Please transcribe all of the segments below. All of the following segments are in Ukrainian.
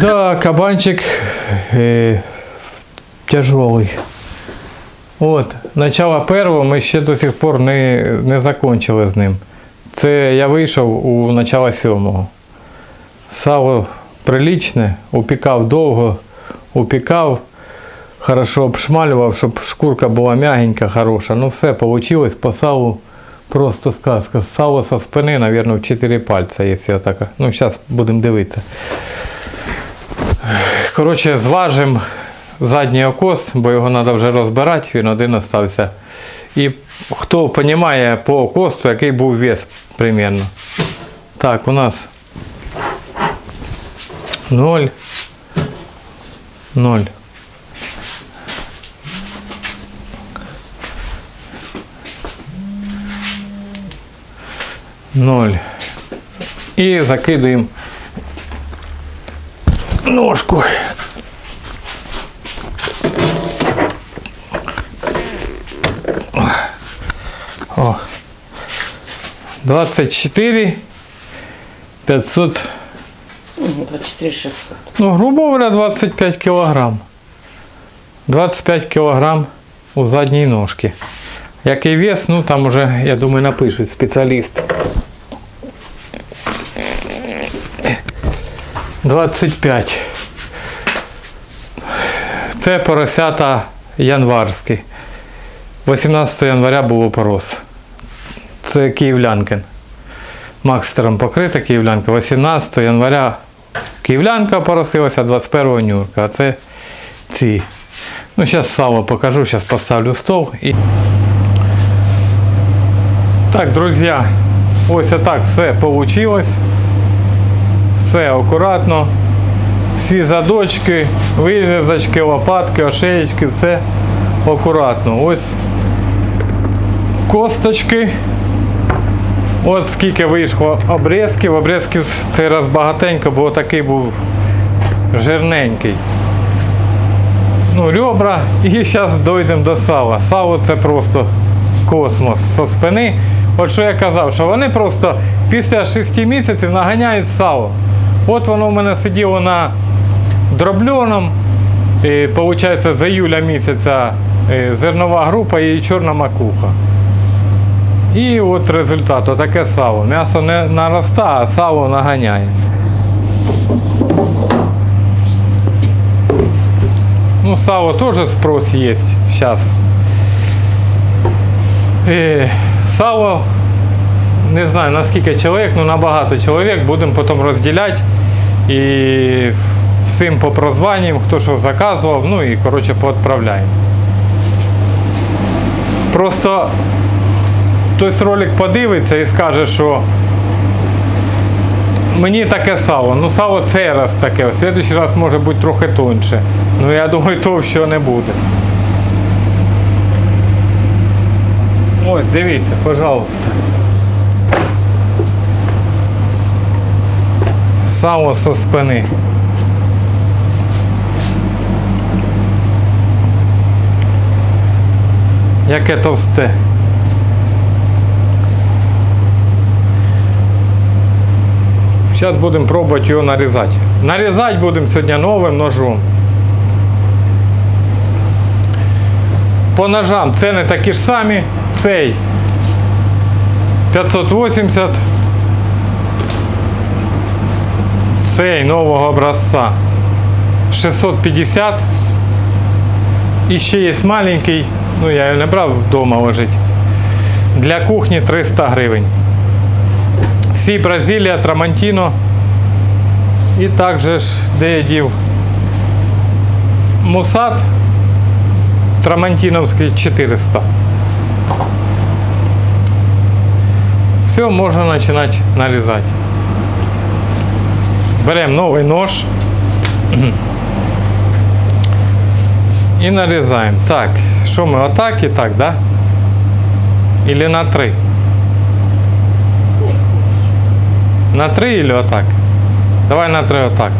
Да, кабанчик е, тяжелый. От, начало першого ми ще до сих пор не, не закончили з ним. Це я вийшов у начало сьомого. Сало приличне, упікав довго, упікав, хорошо обшмалював, щоб шкурка була м'ягенька, хороша. Ну все, вийшло по салу просто сказка. Сало со спини, мабуть, в 4 пальця, якщо я так. Ну, зараз будемо дивитися. Коротше, зважимо задній окост, бо його треба вже розбирати, він один остався. І хто розуміє по окосту, який був вес примерно. Так, у нас 0. 0. Ноль. І закидуємо ножку. О. 24 500, Мгм, 24 600. ну, грубо говоря, 25 кілограм. 25 кілограм у задній ножці. Який вес, ну там уже, я думаю, напишуть спеціаліст. 25. Це поросята январські. 18 января було порос. Це київлянкин. Макстером покрита київлянка. 18 января київлянка поросилася, 21 нюрка. А це ці. Ну, зараз сало покажу, зараз поставлю стол. І... Так, друзі, ось так все вийшло. Все акуратно. Всі задочки, вирізочки, лопатки, ошеєчки, все акуратно. Ось косточки. От скільки вийшло обрізків. Обрізків цей раз багатенько, бо такий був жирненький. Ну, ребра. І зараз дійдемо до сала. Сало це просто космос зі спини. От що я казав, що вони просто після 6 місяців наганяють сало. От воно в мене сиділо на дробльоному. Виходить, з июля місяця е, зернова група і чорна макуха. І от результат, отаке сало. М'ясо не наростає, а сало наганяє. Ну, сало теж спрос є зараз. Е, сало, не знаю наскільки чоловік, ну набагато чоловік, будемо потім розділяти. І всім по прозванням, хто що заказував, ну і коротше поотправляємо. Просто хтось ролик подивиться і скаже, що мені таке сало. Ну сало цей раз таке, в следующий раз може бути трохи тоньше. Ну я думаю, товщого не буде. Ось, дивіться, пожалуйста. Сало со спини. Яке товсте. Зараз будемо пробувати його нарізати. Нарізати будемо сьогодні новим ножом. По ножам ціни такі ж самі. Цей 580. Цей нового образця 650. І ще є маленький, ну я його не брав вдома лежить. Для кухні 300 гривень. Всі Бразилія, Трамантіно. І також де я дів Мусат Трамантіновський 400. Все, можна починати нарізати. Беремо новий нож і нарізаємо. Так, що ми отак і так, да? Или на три? На три или отак? Давай на три отак.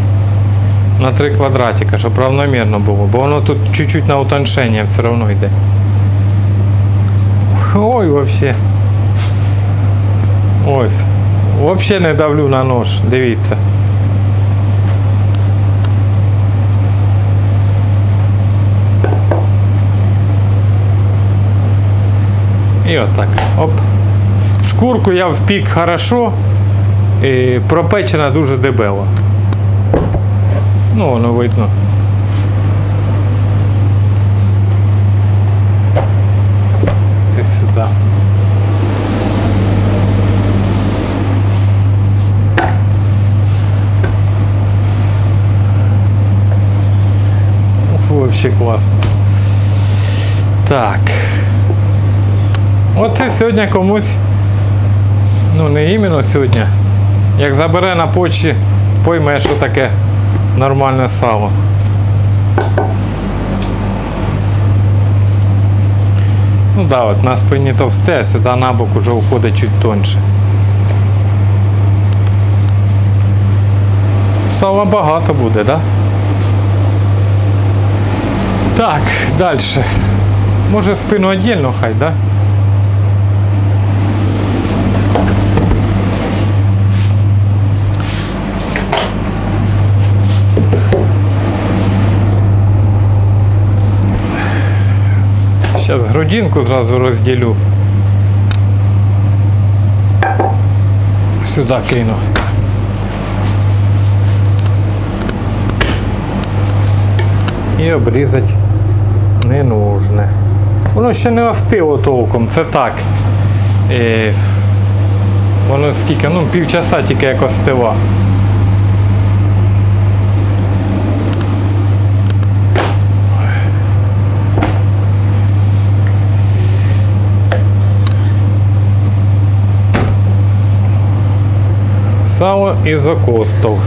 На три квадратика, щоб равномірно було, бо воно тут чуть-чуть на утоншення все одно йде. Ой, вообще. Ось. Вообще не давлю на нож, дивіться. І отак. Оп. Шкурку я впік хорошо, і пропечена дуже дебело. Ну, воно видно. Це сюди. Вообще класно. Так. Оце сьогодні комусь, ну не іменно сьогодні, як забере на почті, пойме, що таке нормальне сало. Ну да, от на спині товсте, а сюди на бок уже уходить чуть тоньше. Сала багато буде, да? Так, далі. Може спину віддільно хай, да? Зараз грудинку зразу розділю. Сюди кину. І обрізати не нужне. Воно ще не остило толком, це так. Е, воно скільки, ну, півчаса тільки як остива. Сало із окостов.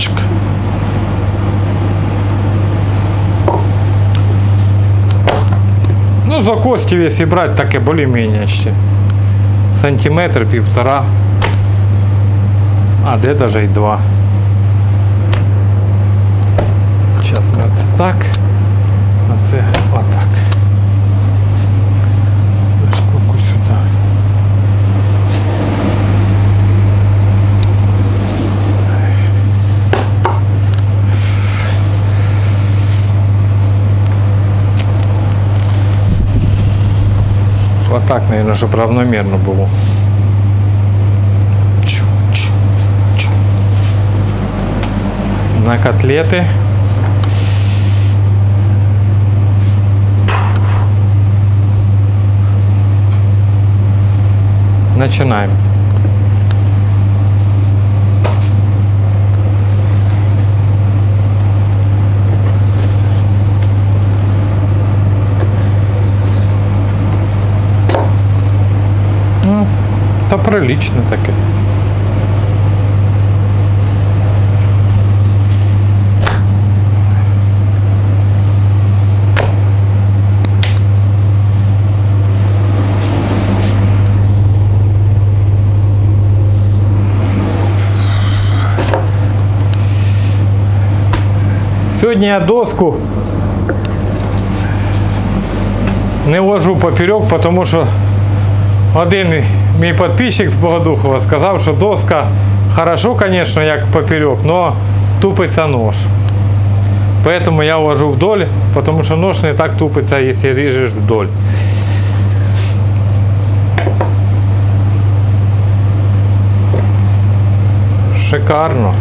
Чик. Ну, за костів, якщо брати, таке більш-менш ще. Сантиметр, півтора. А, де даже й два. Зараз ми оце так. А це отак. Сюди Шкурку сюди. Отак, наверное, щоб равномірно було. Чу, чу, чу. На котлети. Начинаем. Ну, Та приличне таке. Сьогодні я доску не ложу поперек, тому що один мій підписчик з Богодухова сказав, що доска хорошо, звісно, як поперек, але тупиться нож. Поэтому я ложу вдоль, потому що нож не так тупиться, якщо ріжеш вдоль. Шикарно.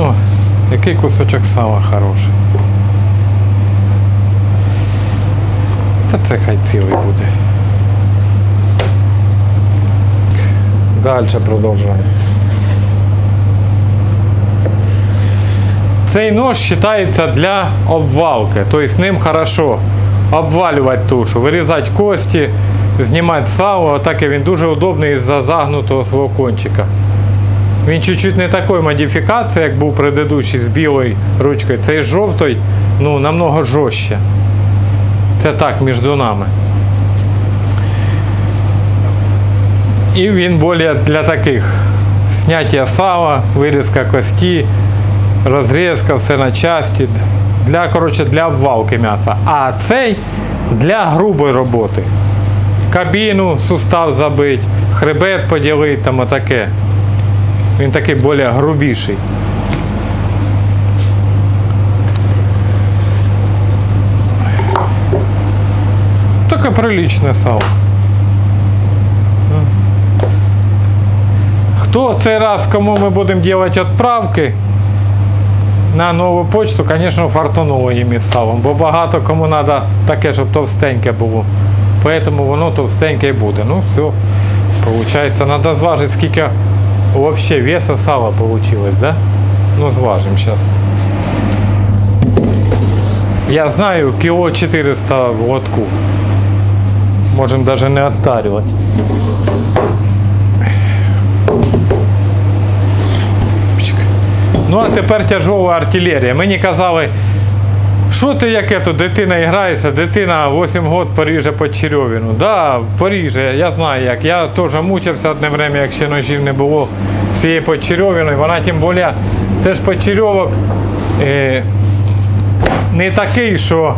Ну, який кусочок сала хороший. Та це хай цілий буде. Далі продовжуємо. Цей нож вважається для обвалки, тобто ним хорошо обвалювати тушу, вирізати кості, знімати сало, так і він дуже удобний із-за загнутого свого кончика. Він чуть-чуть не такої модифікації, як був предыдущий з білою ручкою. Цей з жовтою, ну, намного жорстче. Це так, між нами. І він більше для таких зняття сала, вирізка кості, розрізка, все на часті. для, коротше, для обвалки м'яса. А цей для грубої роботи. Кабіну, сустав забить, хребет поділити, там отаке. Він такий більш грубіший. Таке приличне сало. Хто цей раз, кому ми будемо робити відправки на нову почту, звісно, фартануло їм із салом, бо багато кому треба таке, щоб товстеньке було. Тому воно товстеньке і буде. Ну все, виходить, треба зважити, скільки взагалі веса сала вийшло, да? Ну, зважимо зараз. Я знаю, кіло 400 в лотку. Можемо навіть не оттарювати. Пчик. Ну а тепер тяжова артилерія. Мені казали, що ти яке тут дитина грається, дитина 8 років поріже по черьовіну. Да, поріже, я знаю як. Я теж мучився одне время, як ще ножів не було з цією почерьовиною. Вона тим більше, це ж почерьовок е, не такий, що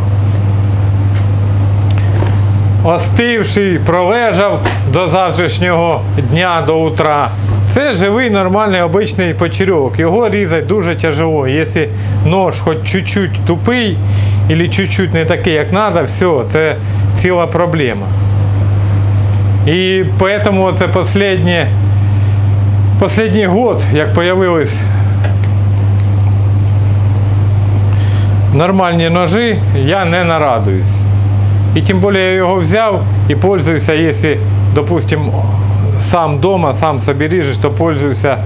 остивший, пролежав до завтрашнього дня, до утра. Це живий, нормальний, обичний почерьовок. Його різати дуже тяжело. Якщо нож хоч чуть-чуть тупий, або чуть-чуть не такий, як треба, все, це ціла проблема. І тому це останнє, останній год, як появились нормальні ножі, я не нарадуюсь. І тим більше я його взяв і пользуюся, якщо, допустим, сам вдома, сам собі ріжеш, то пользуюся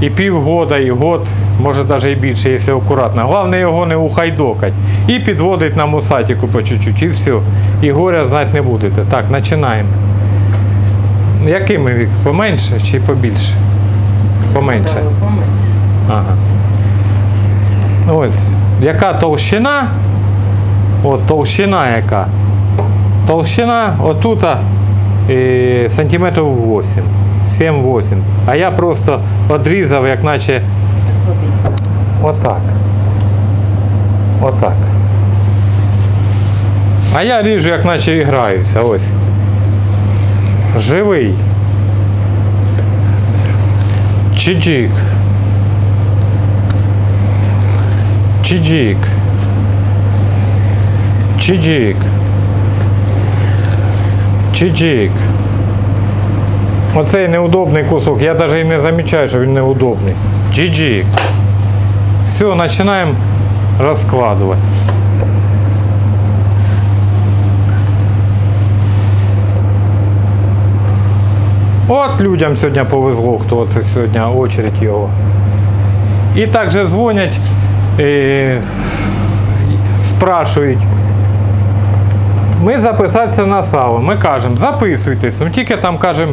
і півгода, і год, може навіть і більше, якщо акуратно. Головне його не ухайдокать. І підводить на мусатику по чуть-чуть, і все. І горя знати не будете. Так, починаємо. Якими вік? Поменше чи побільше? Поменше. Ага. Ось. Яка толщина? От толщина яка. Толщина отут е, сантиметрів 8. 7-8. А я просто відрізав, як наче отак. Отак. А я ріжу, як наче і граюся. Ось. Живий. Чиджик. Чиджик. Чиджик. Чиджик. Оцей неудобний кусок. Я навіть і не замічаю, що він неудобний. Чиджик. Все, починаємо розкладувати. От людям сьогодні повезло, хто це сьогодні очередь його. І також дзвонять, е, спрашують. Ми записатися на сало. Ми кажемо, записуйтесь. Ну тільки там кажемо,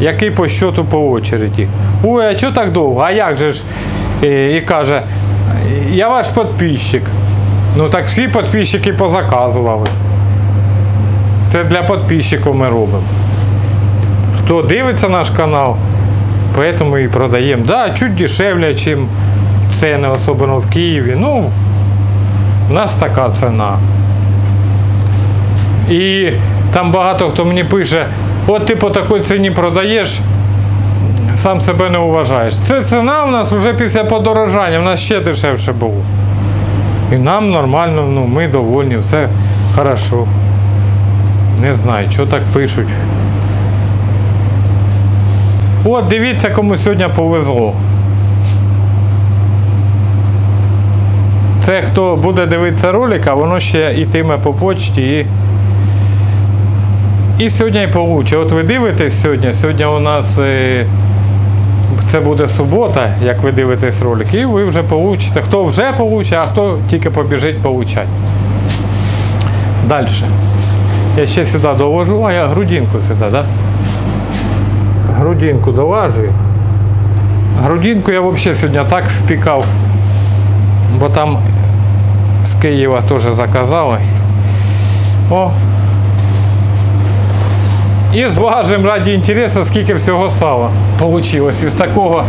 який по щоту по очереді. Ой, а чого так довго? А як же ж? Е, І каже, я ваш підписчик. Ну так всі підписчики позаказували. Це для підписчиків ми робимо. Хто дивиться наш канал, поэтому і продаємо. Да, чуть дешевле, ніж ціни, особливо в Києві. Ну, у нас така ціна. І там багато хто мені пише, от ти по такій ціні продаєш, сам себе не вважаєш. Це ціна у нас вже після подорожання, в нас ще дешевше було. І нам нормально, ну, ми довольні, все хорошо. Не знаю, що так пишуть. От дивіться, кому сьогодні повезло. Це хто буде дивитися ролик, а воно ще йтиме по почті і. І сьогодні і получить. От ви дивитесь сьогодні, сьогодні у нас е, це буде субота, як ви дивитесь ролик, і ви вже получите. Хто вже получить, а хто тільки побіжить получати. Далі. Я ще сюди довожу, а я грудинку сюди, так? Да? Грудинку доважую. Грудинку я взагалі сьогодні так впікав, бо там з Києва теж заказали. О. І зважимо раді інтересу, скільки всього сала вийшло із такого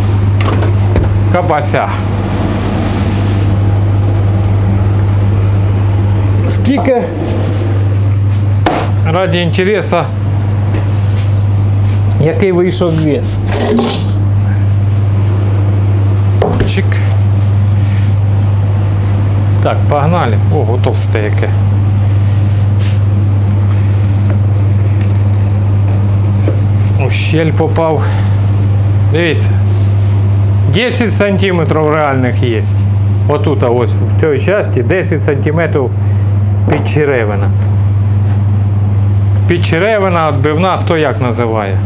кабася. тільки раді інтересу, який вийшов вес. Чик. Так, погнали. О, готовсте яке. Щель попав. Дивіться. 10 сантиметрів реальних є. Отут, ось в цій часті 10 сантиметрів підчеревина. Підчеревина, відбивна, хто як називає.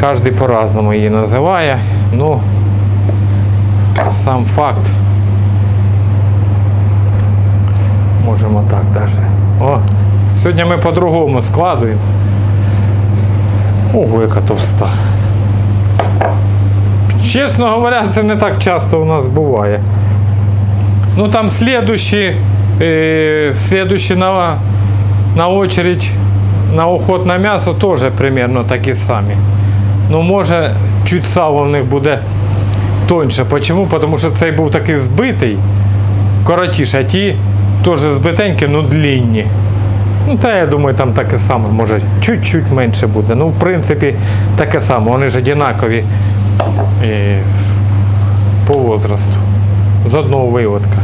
Кожен по-разному її називає. Ну, сам факт. Можемо так даже. О, сьогодні ми по-другому складуємо. Ого, яка товста. Чесно говоря, це не так часто у нас буває. Ну там слідущі, е, слідущі на, на очередь на уход на м'ясо теж примерно такі самі. Ну, може, чуть сало в них буде тоньше. Почому? Тому що цей був такий збитий, коротіше, а ті теж збитенькі, ну длінні. Ну, та я думаю, там таке саме, може, чуть-чуть менше буде. Ну, в принципі, таке саме. Вони ж однакові е, по возрасту. З одного виводка.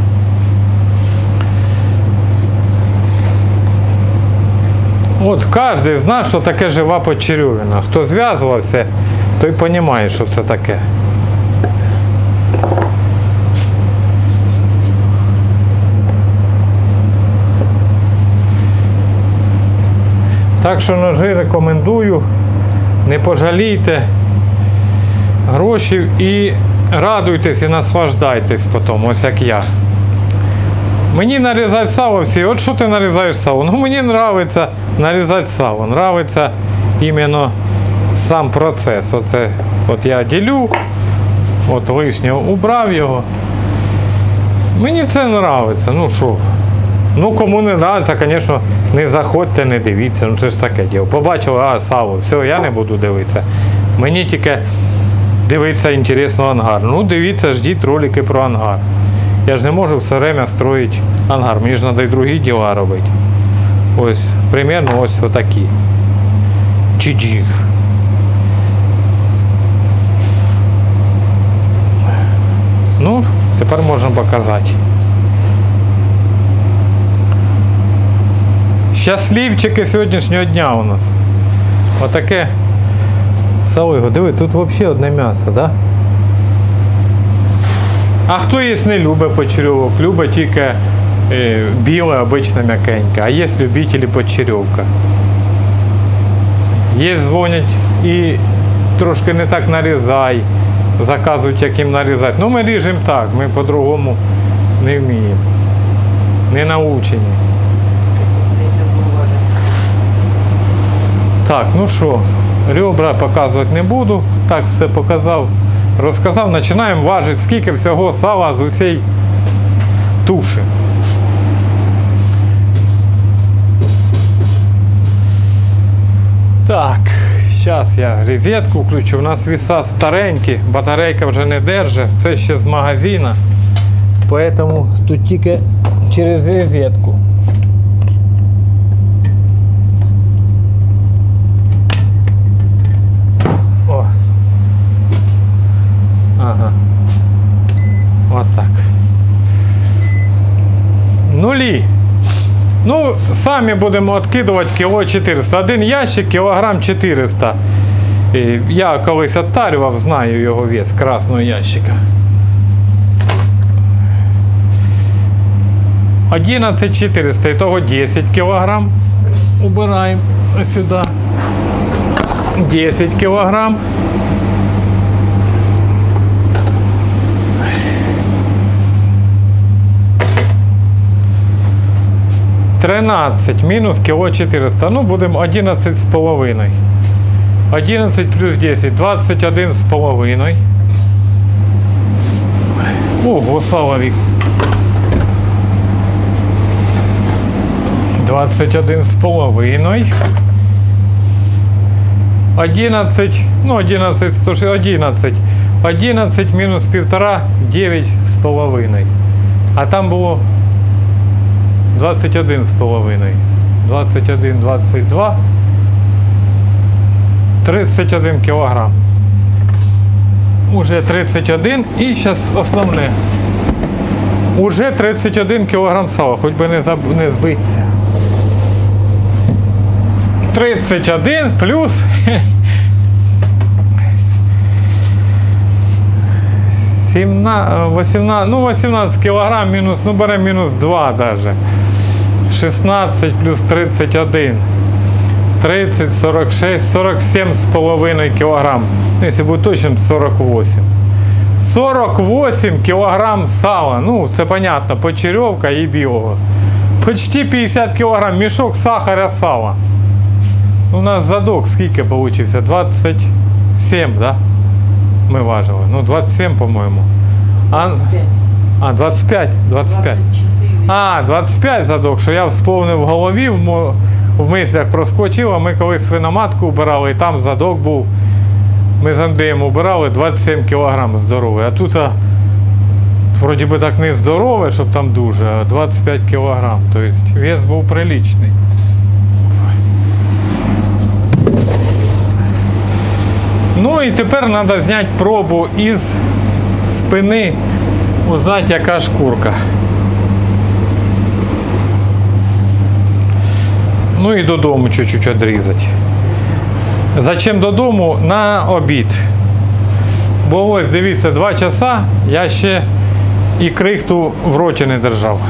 От кожен знає, що таке жива почерьовина. Хто зв'язувався, той розуміє, що це таке. Так що ножи рекомендую. Не пожалійте грошей і радуйтесь і наслаждайтесь потім, ось як я. Мені нарізати сало всі. От що ти нарізаєш сало? Ну мені подобається нарізати сало. Нравиться іменно сам процес. Оце, от я ділю, от лишнього убрав його. Мені це подобається. Ну що? Ну, кому не подобається, звісно, не заходьте, не дивіться. Ну це ж таке діло. Побачили, а сало, все, я не буду дивитися. Мені тільки дивитися інтересно ангар. Ну, дивіться, ждіть ролики про ангар. Я ж не можу все время строїти ангар. Мені ж треба і другі діла робити. Ось, примерно ось отакі. Чиджих. Ну, тепер можна показати. Щасливчики сьогоднішнього дня у нас. Отаке салиго. Диви, тут взагалі одне м'ясо? Да? А хто їсть не любить почерьовок, любить тільки е, біле, обичне м'якеньке, а є любителі почерьовка. Є дзвонять і трошки не так нарізай, заказують, як їм нарізати. Ну ми ріжемо так, ми по-другому не вміємо. Не научені. Так, ну що, ребра показувати не буду. Так, все показав, розказав. Починаємо важити, скільки всього сала з усієї туші. Так, зараз я розетку включу. У нас віса старенькі, батарейка вже не держить. Це ще з магазина. Поэтому тут тільки через розетку. Отак. Нулі. Ну, самі будемо відкидувати кіло 400. Один ящик, кілограм 400. Я колись оттарював, знаю його вес красного ящика. 11400, ітого 10 кілограм. Убираємо сюди. 10 кілограм. 13 мінус кіло 400. Ну, будемо 11 з половиною. 11 плюс 10, 21 з половиною. Ого, Салавік. 21 з половиною. 11, ну 11, 111. 11 мінус півтора, 9 з половиною. А там було 21 з половиною. 21, 22. 31 кілограм. Уже 31 і зараз основне. Уже 31 кілограм сала, хоч би не, заб... не збитися. 31 плюс. 17, 18, ну 18 кілограм мінус, ну беремо мінус 2 даже. 16 плюс 31. 30, 46, 47 з половиною кілограм. Ну, якщо бути точним, 48. 48 кілограм сала. Ну, це понятно, почерьовка і білого. Почти 50 кілограм мішок сахаря сала. У нас задок скільки получився? 27, да? Ми важили. Ну, 27, по-моєму. А, 5. а 25, 25. 24. А, 25 задок, що я вспомнив в голові, в, в мислях проскочив, а ми колись свиноматку убирали, і там задок був. Ми з Андрієм убирали 27 кг здоровий. А тут а, вроді би так не здорове, щоб там дуже, а 25 кг. Тобто вес був приличний. Ну і тепер треба зняти пробу із спини, узнати, яка шкурка. Ну і додому чуть-чуть відрізати. Зачем додому? На обід. Бо ось дивіться, два часа я ще і крихту в роті не держав.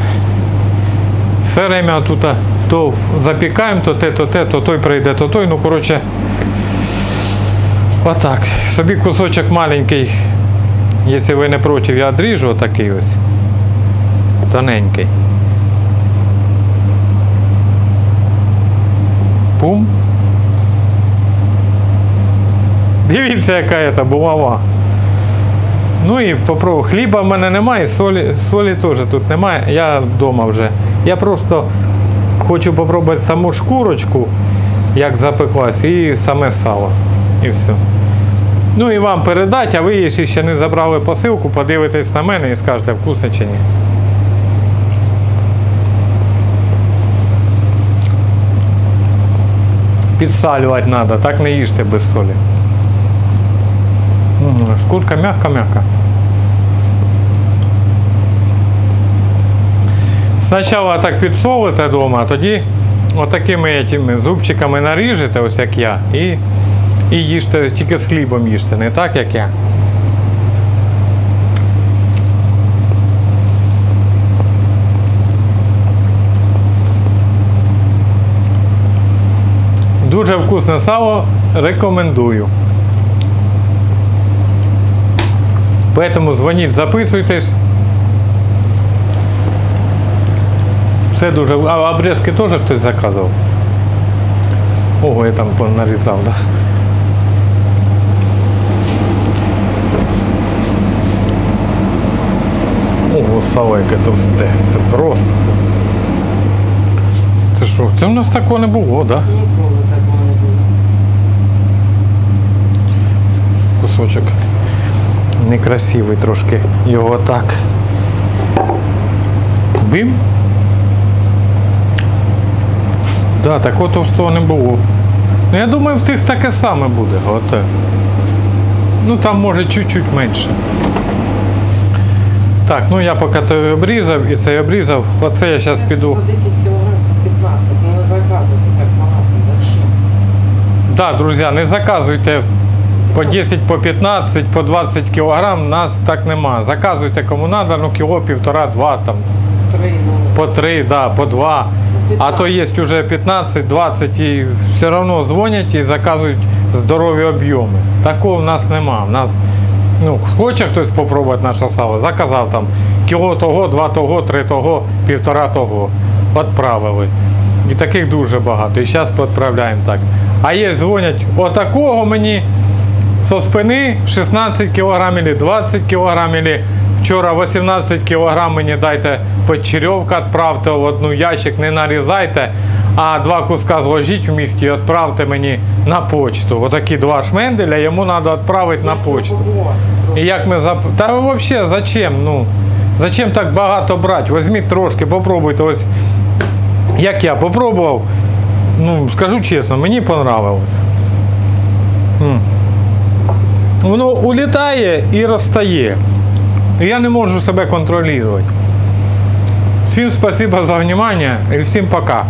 Все время тут то запікаємо, то те, то те, то той прийде, то той. Ну, коротше, отак. Собі кусочок маленький, якщо ви не проти, я відріжу отакий ось. Тоненький. Пум. Дивіться, яка це булава. Ну і попробую. Хліба в мене немає, солі, солі теж тут немає. Я вдома вже. Я просто хочу попробувати саму шкурочку, як запеклась, і саме сало. І все. Ну і вам передати, а ви, якщо ще не забрали посилку, подивитесь на мене і скажете, вкусно чи ні. Підсалювати треба, так не їжте без солі. Шкурка м'яка-м'яка. Спочатку так підсолите вдома, а тоді отакими зубчиками наріжете, ось як я, і, і їжте, тільки з хлібом їжте, не так як я. Дуже вкусне сало, рекомендую. Поэтому дзвоніть, записуйтесь. Все дуже. А обрізки теж хтось заказував? Ого, я там нарізав, так? Да? Ого, сало яке товсте. Це просто. Це що? Це в нас такого не було, так? Да? Ніколи такого не було. кусочок некрасивий трошки. Його так. Бим. Да, такого товстого не було. Ну, я думаю, в тих таке саме буде. От. Ну там може чуть-чуть менше. Так, ну я поки той обрізав і цей обрізав. Оце я зараз піду. По 10 кілограм, по 15. Ну не заказуйте так багато. Зачем? Так, друзі, не заказуйте по 10, по 15, по 20 кілограм, нас так нема. Заказуйте кому треба, ну кіло, півтора, два там. Три, ну. По три, да, по два. А то є вже 15, 20 і все одно дзвонять і заказують здорові об'єми. Такого в нас нема. В нас, ну, хоче хтось спробувати наше сало, заказав там кіло того, два того, три того, півтора того. Відправили. І таких дуже багато. І зараз відправляємо так. А є дзвонять, отакого мені со спини 16 кг 20 кг вчора 18 кг мені дайте почерьовка, відправте в одну ящик, не нарізайте, а два куска зложіть в місті і відправте мені на почту. Отакі два шменделя йому треба відправити на почту. І як ми зап... Та взагалі зачем? Ну, зачем так багато брати? Візьміть трошки, попробуйте. Ось Як я попробував, ну, скажу чесно, мені понравилось. Воно улітає і розтає. Я не можу себе контролювати. Всім спасибо за внимание і всім пока.